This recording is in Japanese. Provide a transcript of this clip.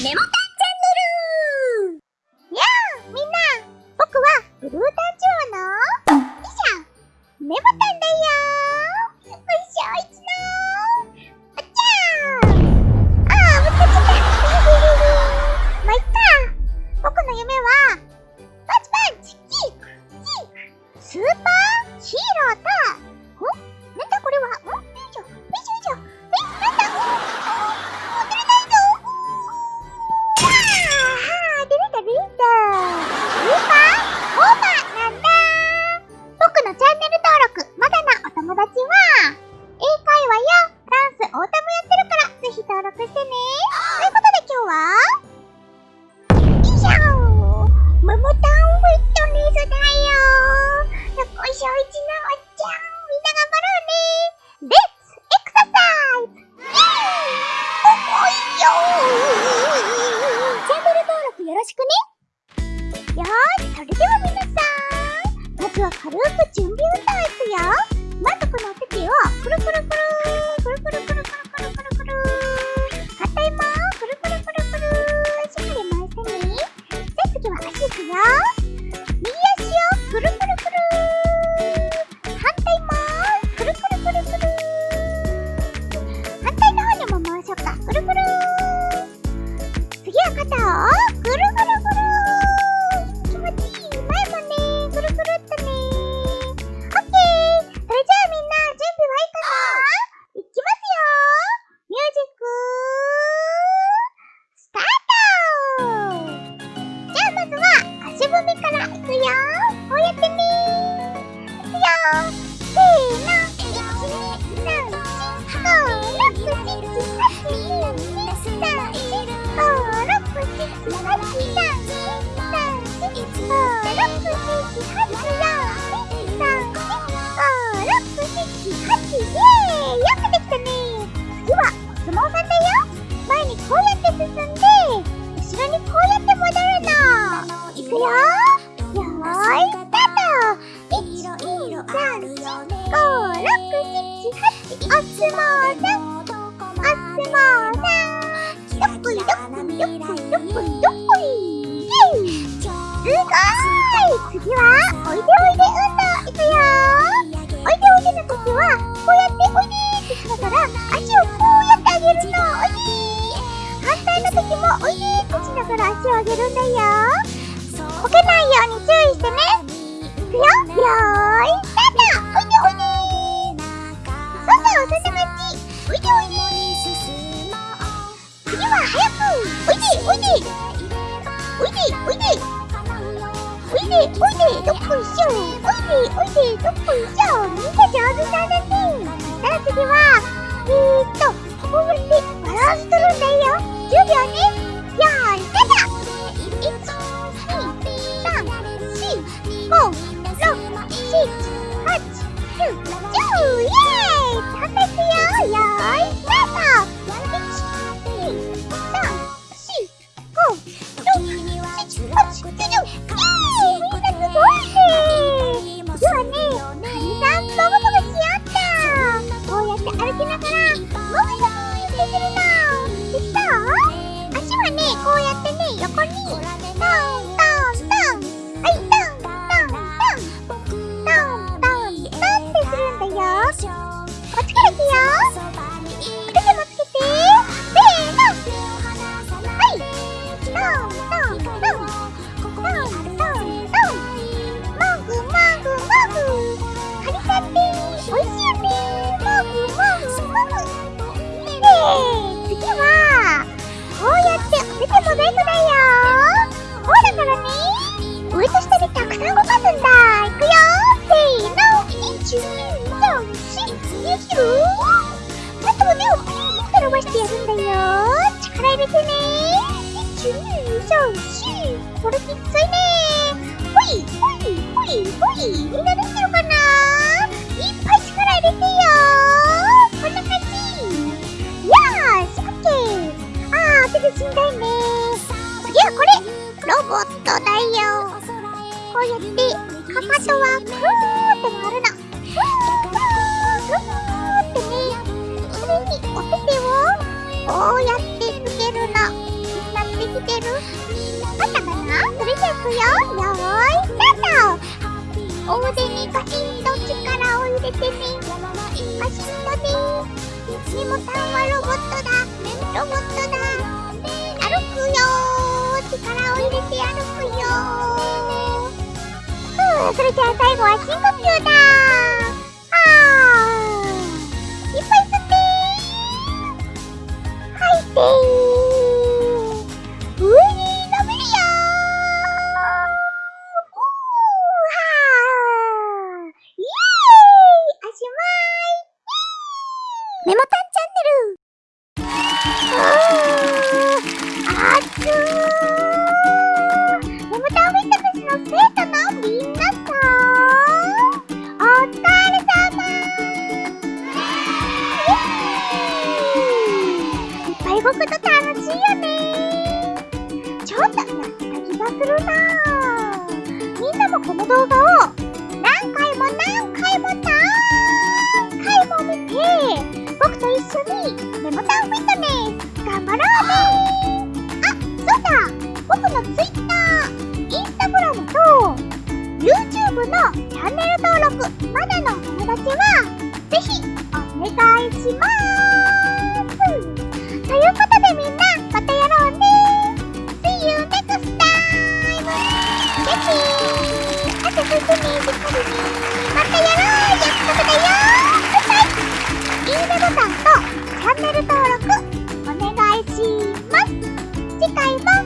メモタンチャンネル。やあみんな僕はブルータンチュアの。以上メモタンろしくね。よし、それでは皆さん、まずは軽く準備運動次はおいでおいで運動いくよおいでおいでの時はこうやっておいでってしながら足をこうやってあげるのおいで反対の時もおいでってしながら足を上げるんだよこけないように注意してねいくよよーいスタートおいでおいでそうそうそんな感じおいでおいで次は早くおいでおいでおいでおいで。おいでおいでどっこいしょおいでおいでどっこいしょみんな上手だねさあ次は那一下。1234これきついね。ほいほいほいほい。みんなできてるかな。いっぱい力入れてよ。こんな感じ。よーしオッケー。あー手でしんどいね。次はこれロボットだよ。こうやってかかとはクーって回るのくよよーいスタートお腕にガシンと力を入れてねガシンとねメモタンはロボットだロボットだ歩くよ力を入れて歩くよふうそれじゃあ最後は深呼吸だあーいっぱい吸って吐いてするなみんなもこの動画を何回も何回も何回も見て僕と一緒にメモタンフィットネス頑張ろうね。あ、そうだ僕の Twitter、Instagram と YouTube のチャンネル登録まだのお友達はぜひお願いします。ャンネル登録お願いします。次回は